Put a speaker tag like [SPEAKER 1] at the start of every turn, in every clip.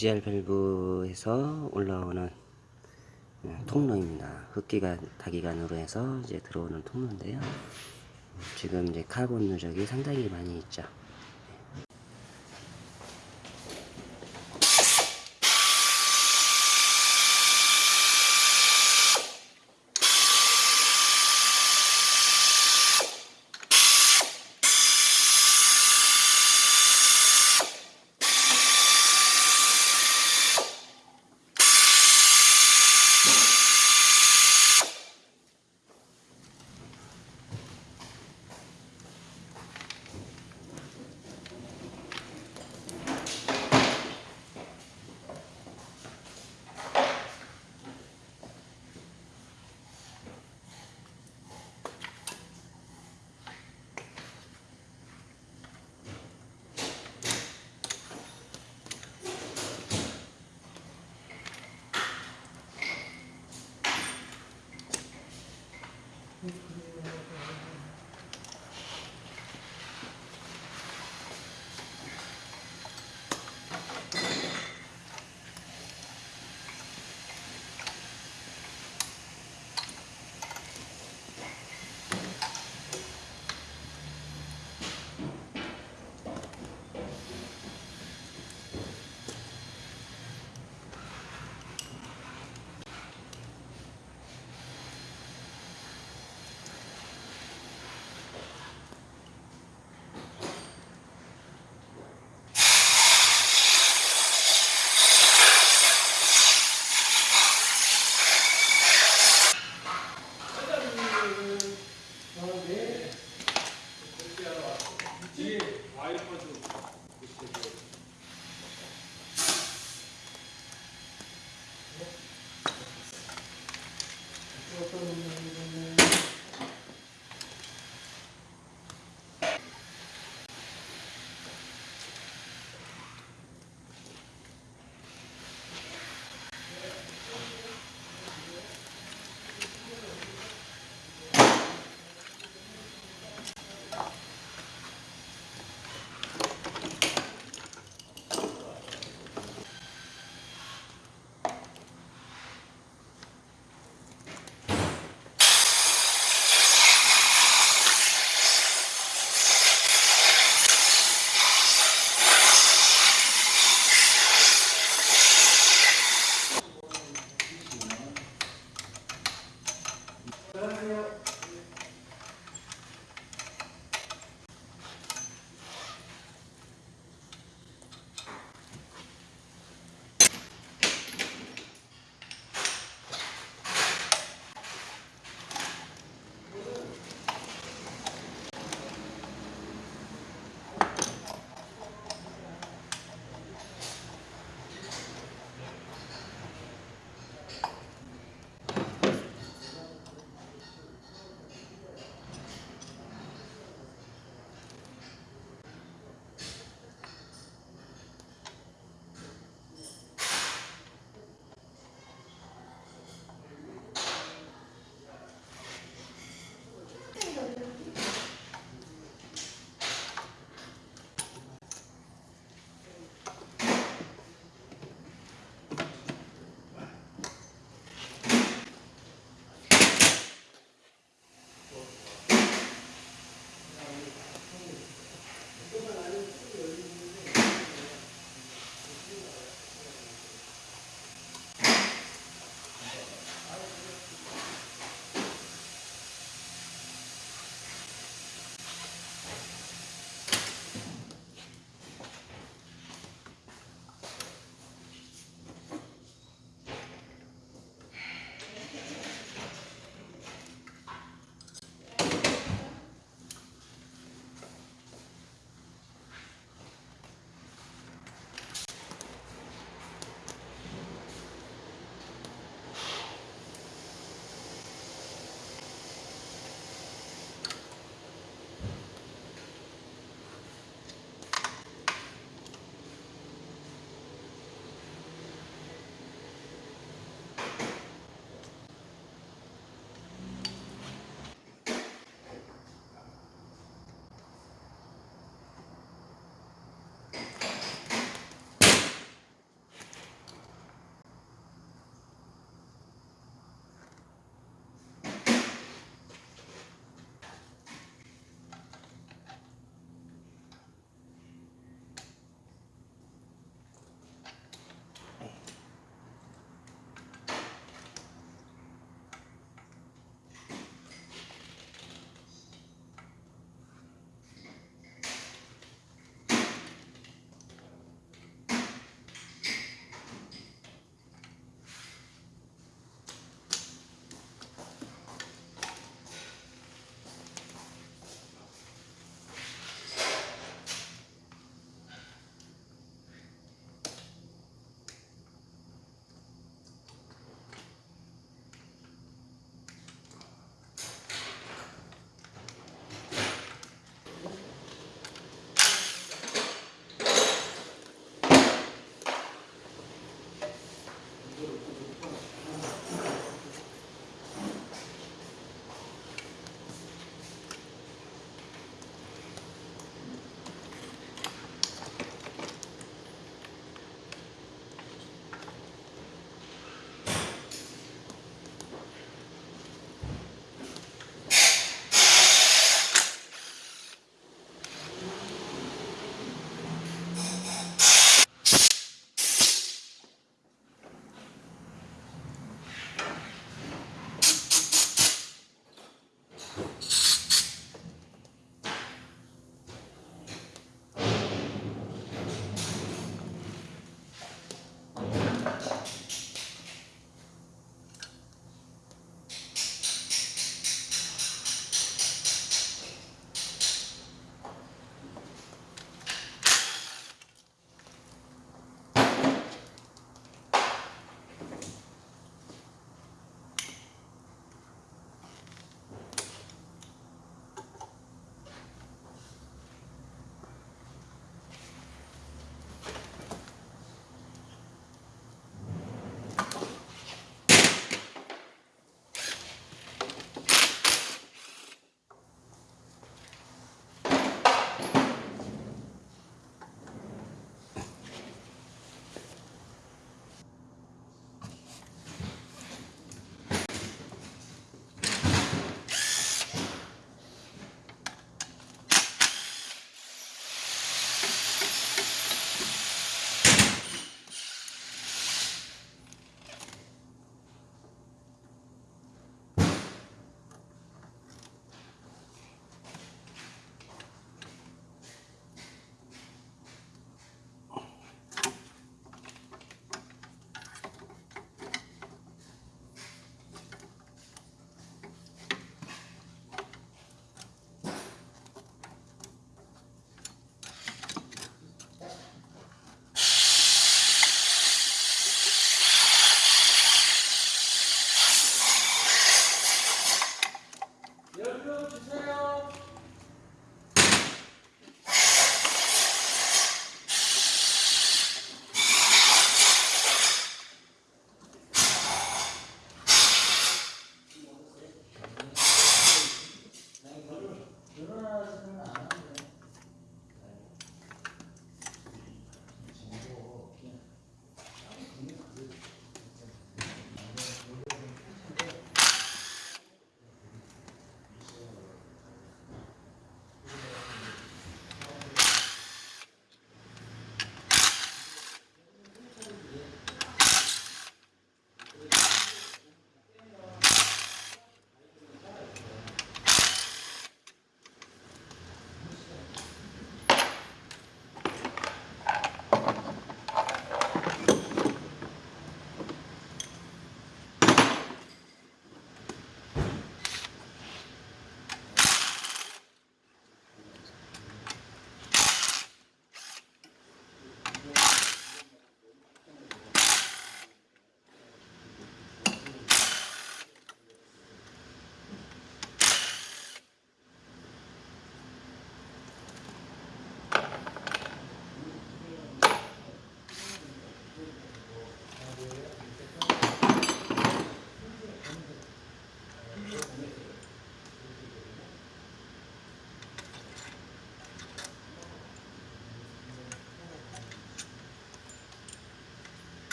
[SPEAKER 1] GR 밸브에서 올라오는 어, 통로입니다. 흡기가 다기관으로 해서 이제 들어오는 통로인데요. 지금 이제 카본 누적이 상당히 많이 있죠.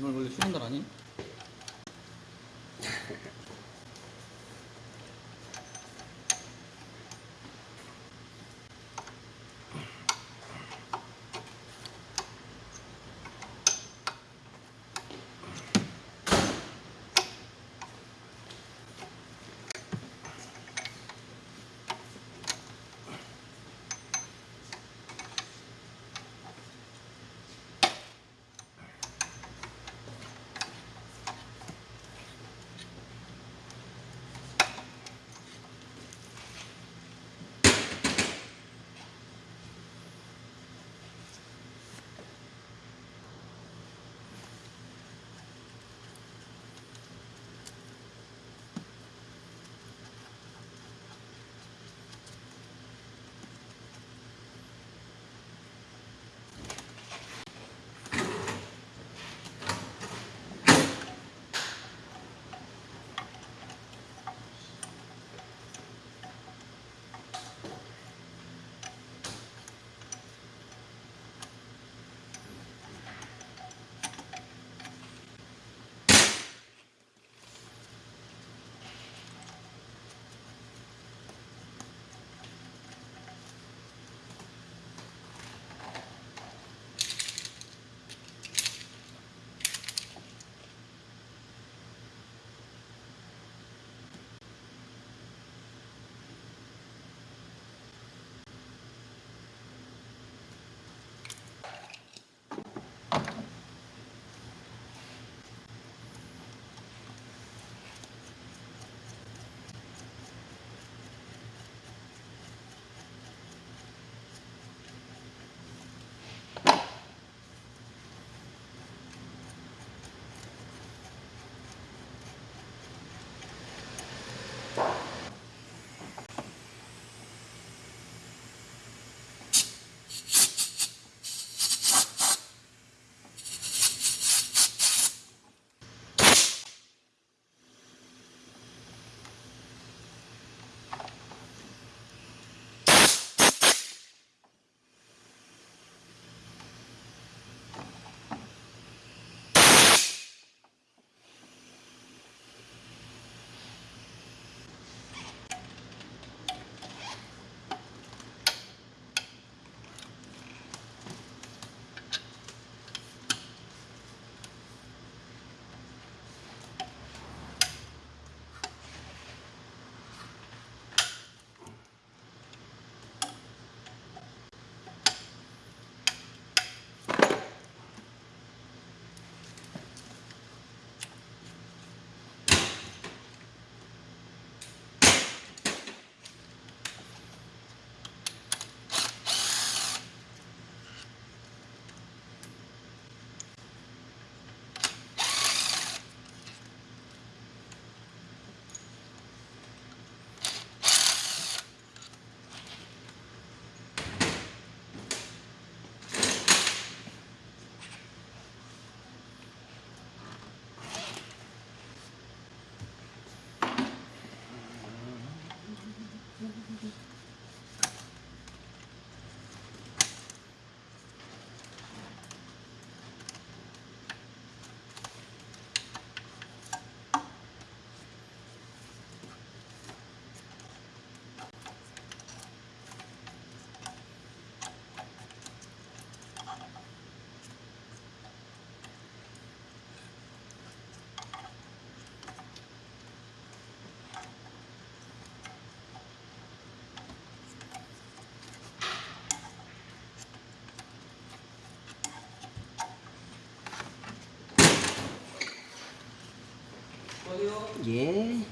[SPEAKER 1] 오늘 원래 쉬는 날 아니?
[SPEAKER 2] Yeah.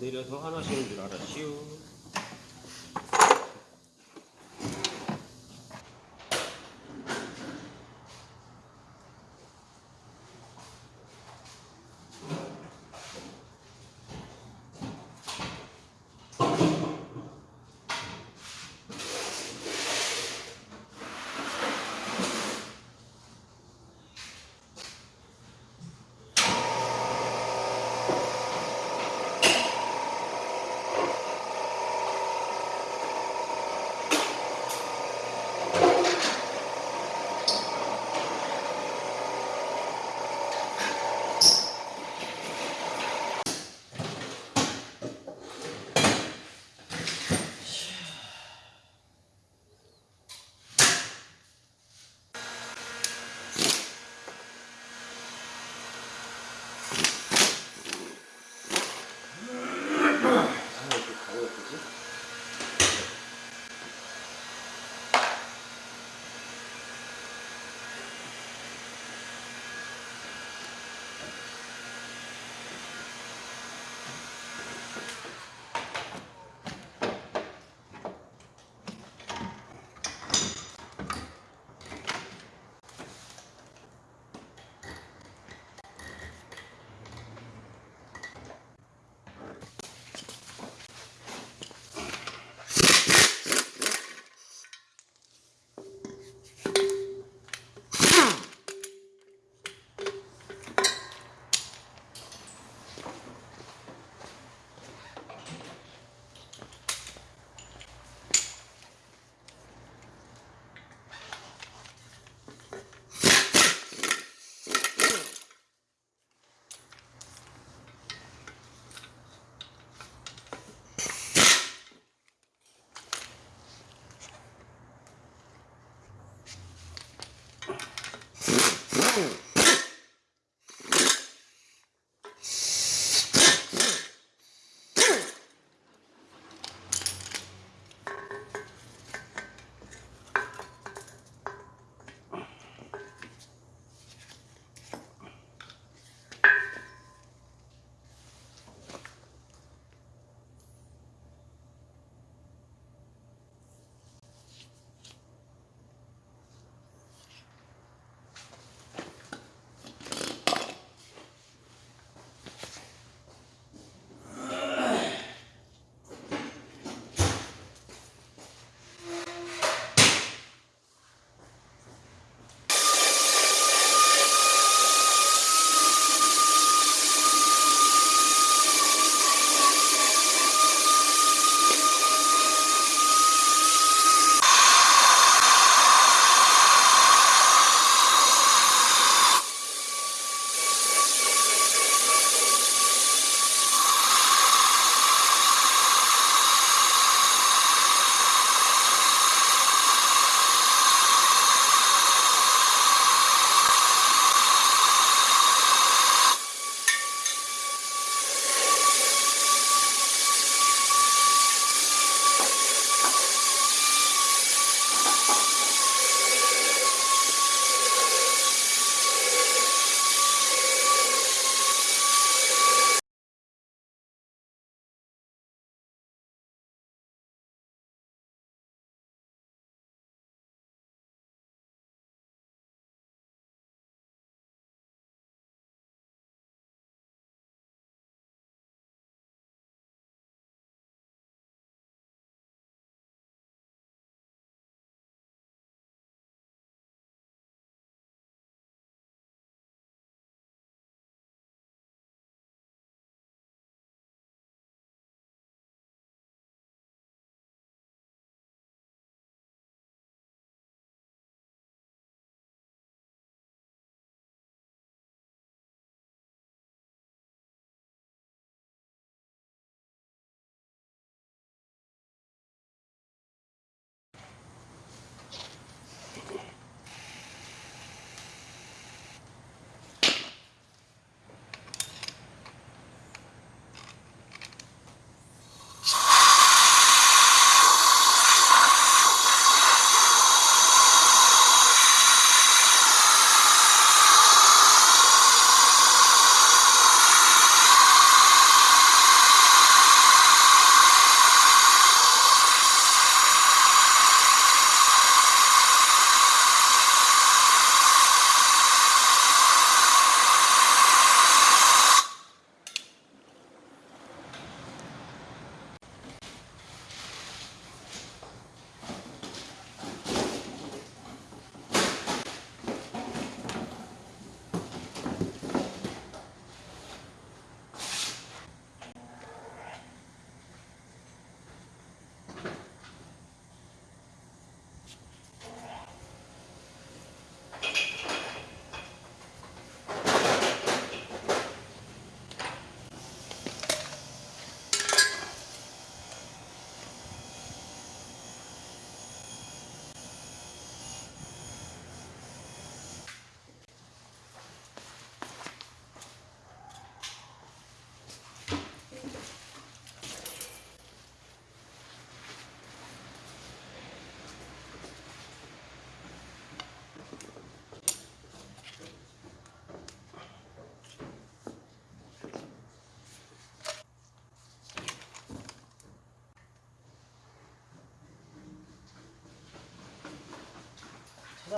[SPEAKER 2] 내려서 하나 씩은 줄 알았시오.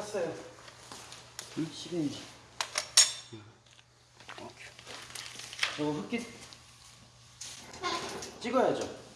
[SPEAKER 3] 쌌어요. 응? 10인치. 저거 흑기 찍어야죠.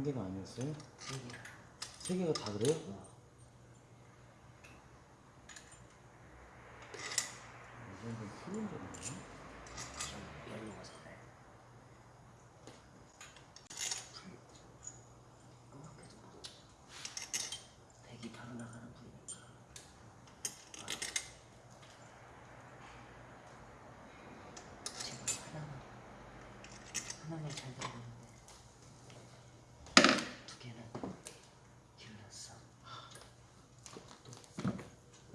[SPEAKER 4] 한 개가 아니었어요? 세 개가 다 그래요?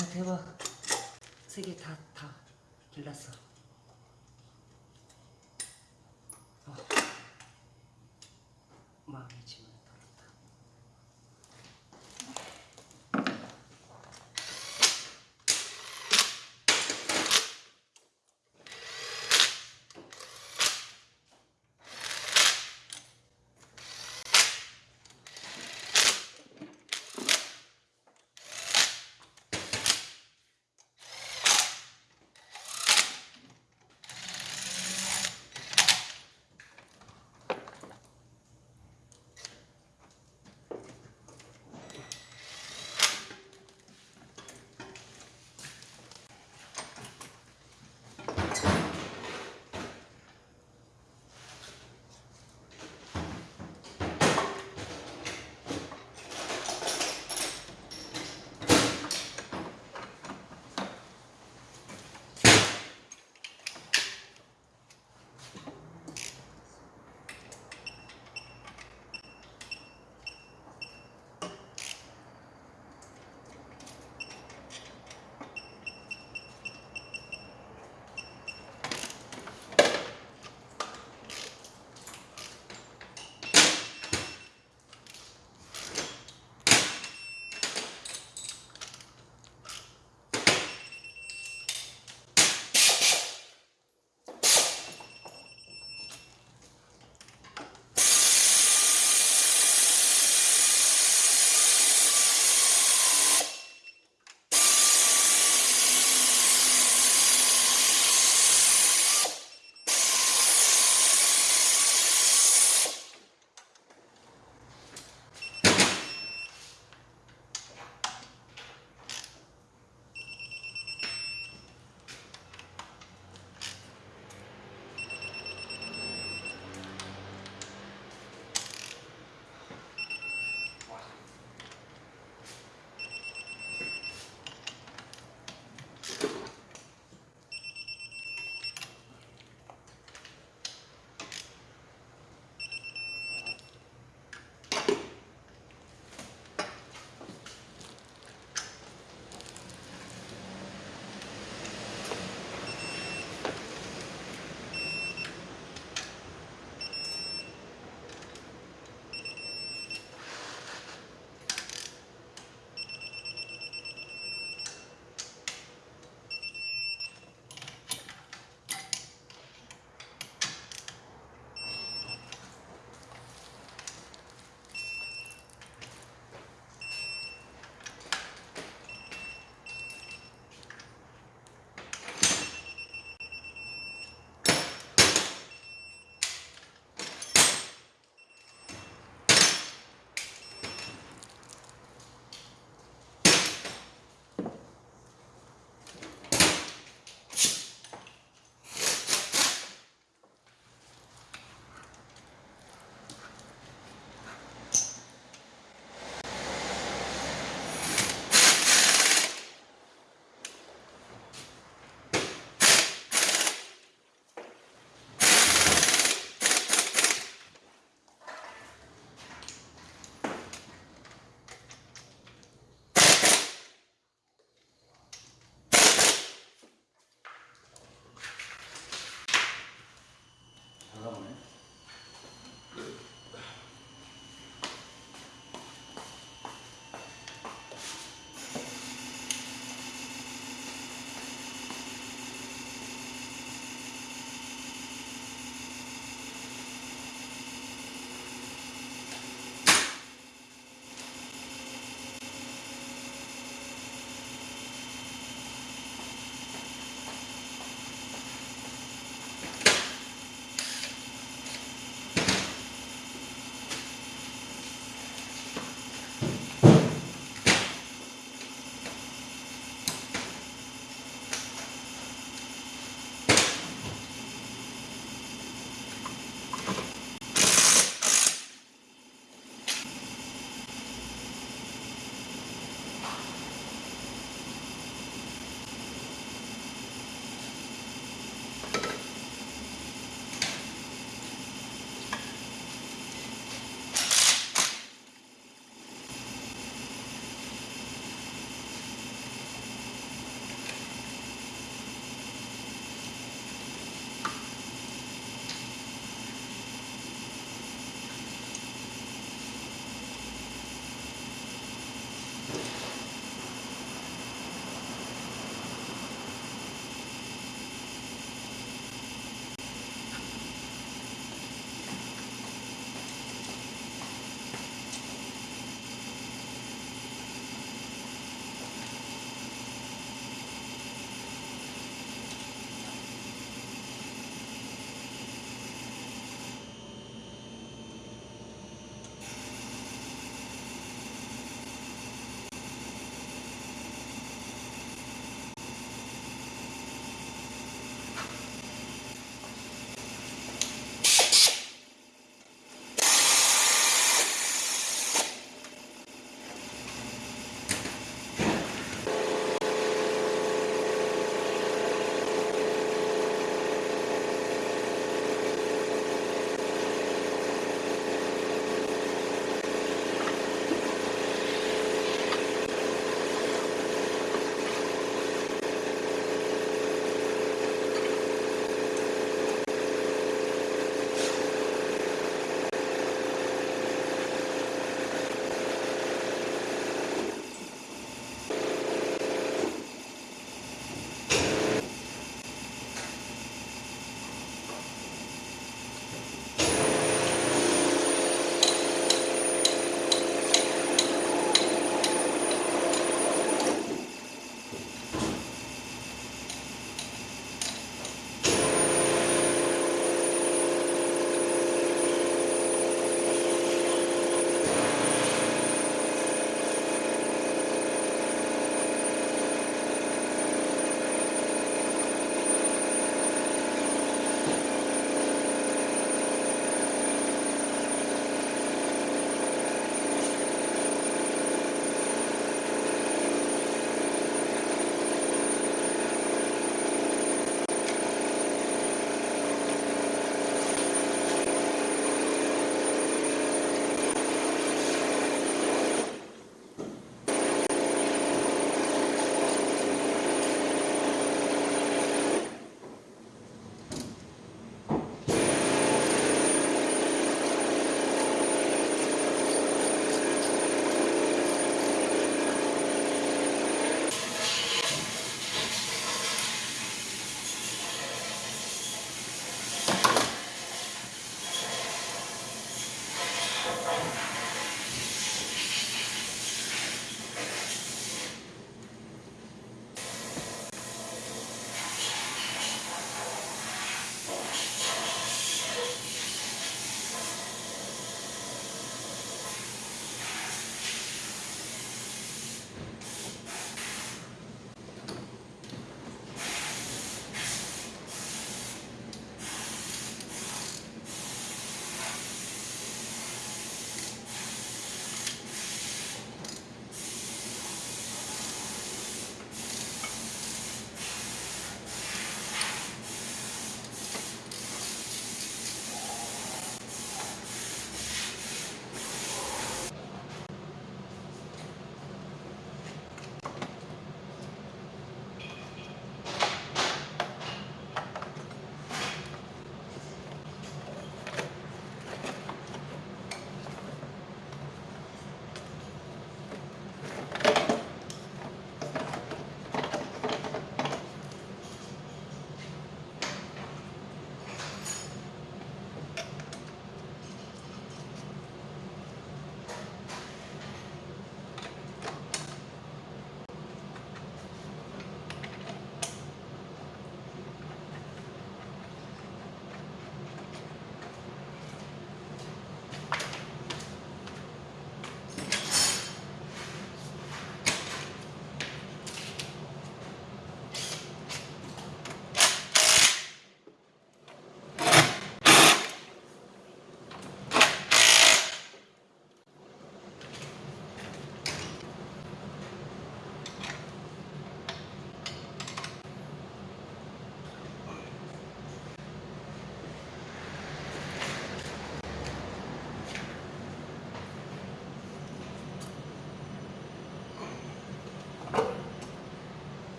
[SPEAKER 3] 어, 대박. 세 개 다 다 길렀어.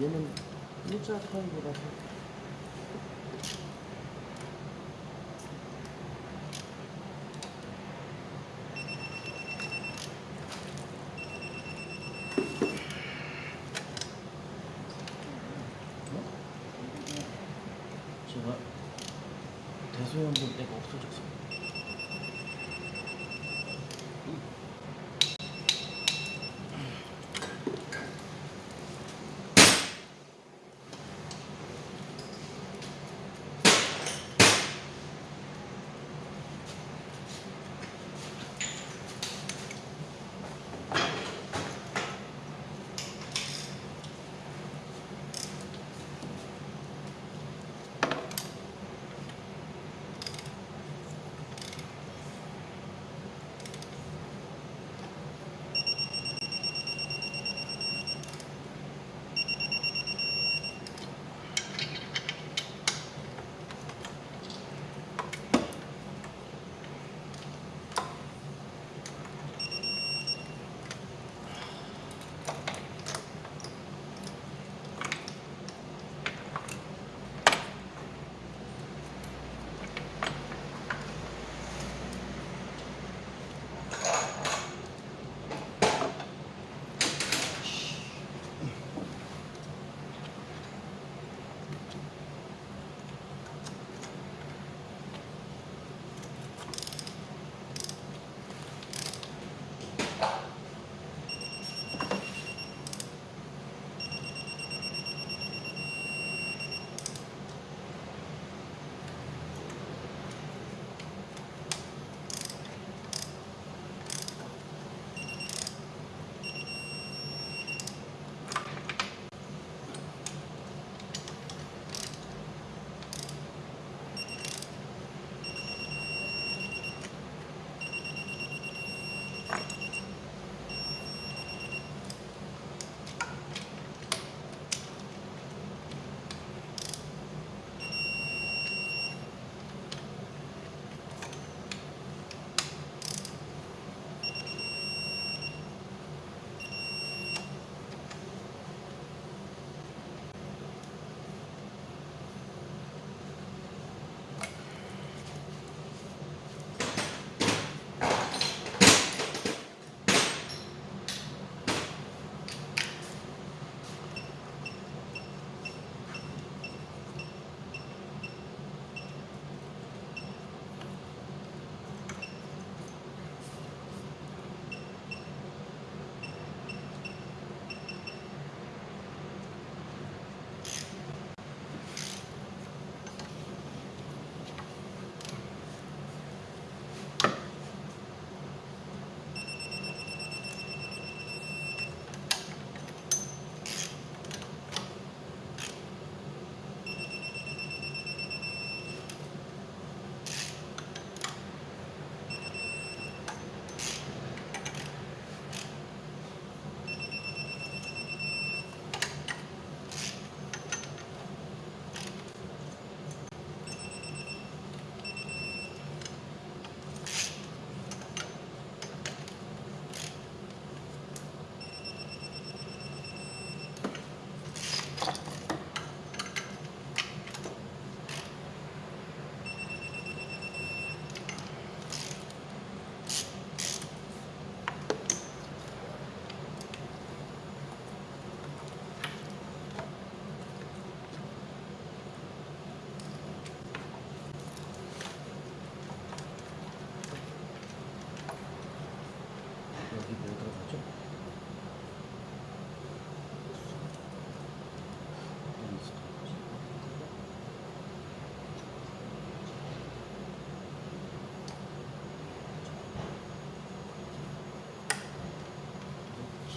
[SPEAKER 4] 얘는 일자 타입이라서.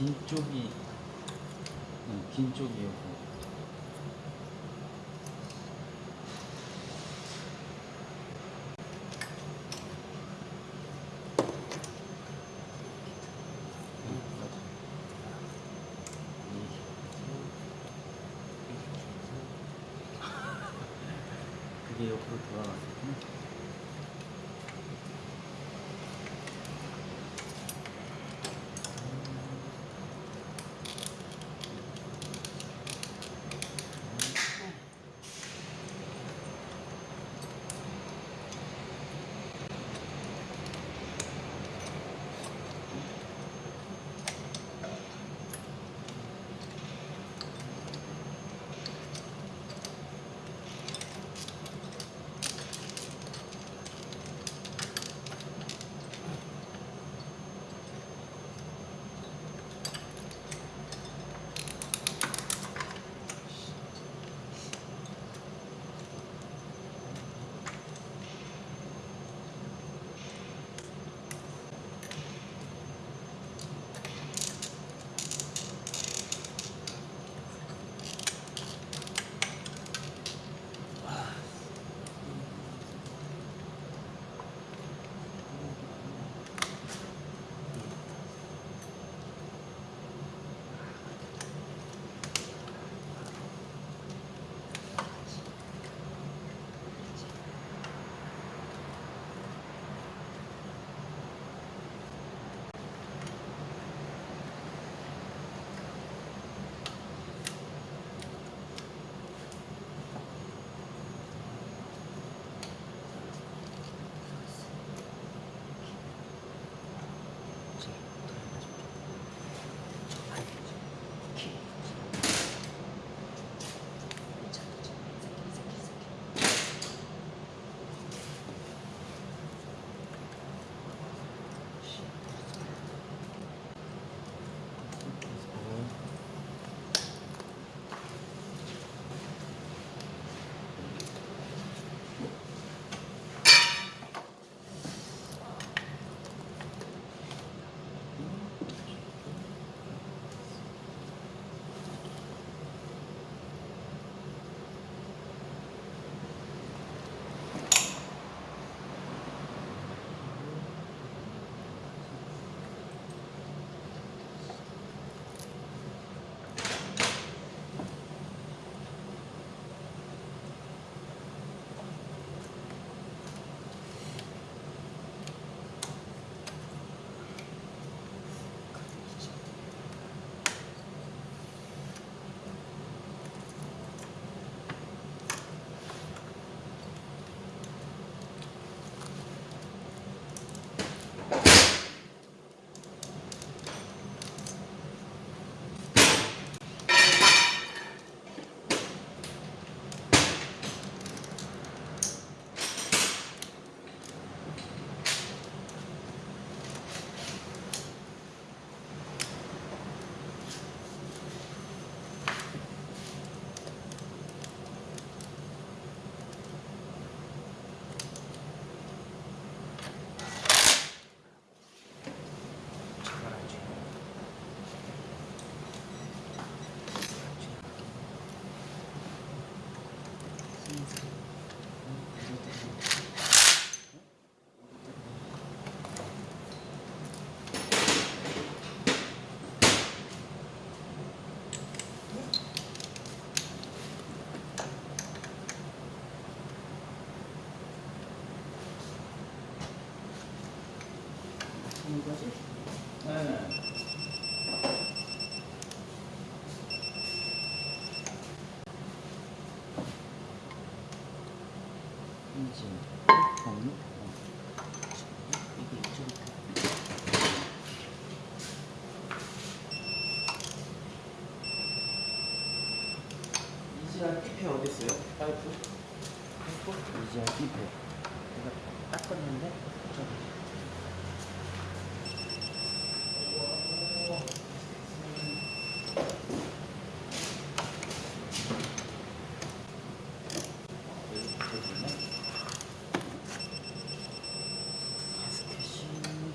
[SPEAKER 4] 긴 쪽이 어, 긴 쪽이요.
[SPEAKER 2] 어디 있어요? 파이프?
[SPEAKER 4] 이제 삐패.
[SPEAKER 3] 내가 닦았는데 저기 가스켓이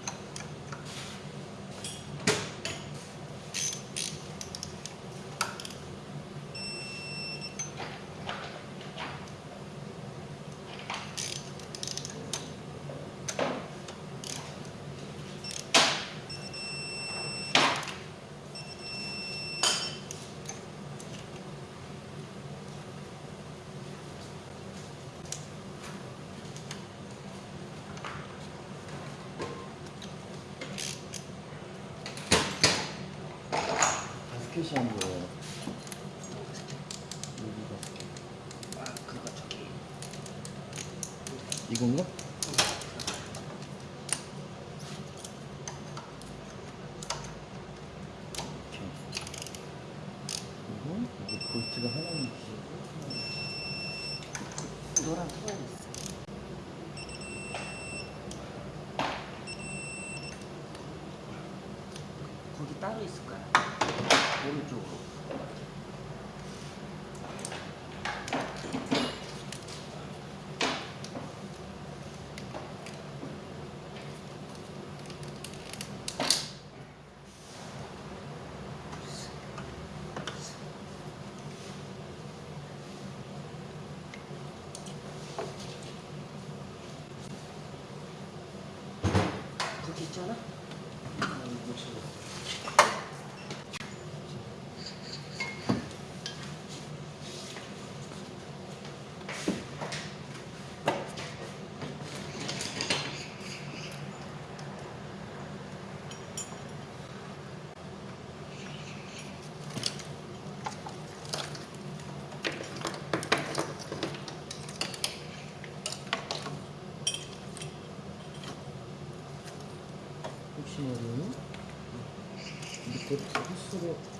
[SPEAKER 4] 가스켓이 안 보여요. 여기가
[SPEAKER 3] 아 그거 저기
[SPEAKER 4] 이건가? 이렇게. 그리고 볼트가 하나 있고
[SPEAKER 3] 노란 통이 있어. 거기 따로 있을 거야. 오른쪽으로. 거
[SPEAKER 4] Absoluto.